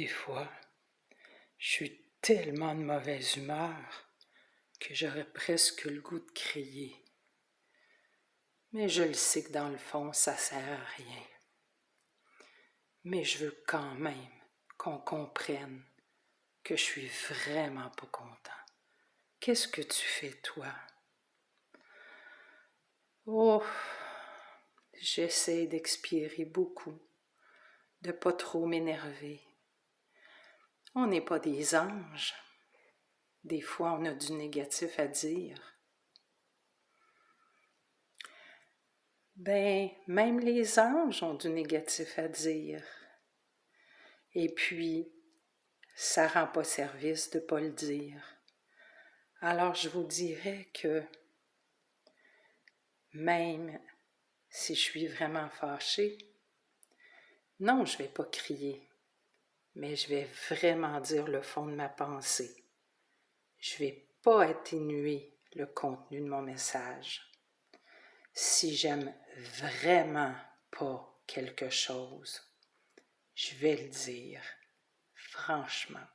Des fois, je suis tellement de mauvaise humeur que j'aurais presque le goût de crier. Mais je le sais que dans le fond, ça sert à rien. Mais je veux quand même qu'on comprenne que je suis vraiment pas content. Qu'est-ce que tu fais, toi? Oh, j'essaie d'expirer beaucoup, de pas trop m'énerver. On n'est pas des anges. Des fois, on a du négatif à dire. Ben, même les anges ont du négatif à dire. Et puis, ça rend pas service de ne pas le dire. Alors, je vous dirais que même si je suis vraiment fâchée, non, je ne vais pas crier, mais je vais vraiment dire le fond de ma pensée. Je ne vais pas atténuer le contenu de mon message. Si j'aime vraiment pas quelque chose, je vais le dire, franchement.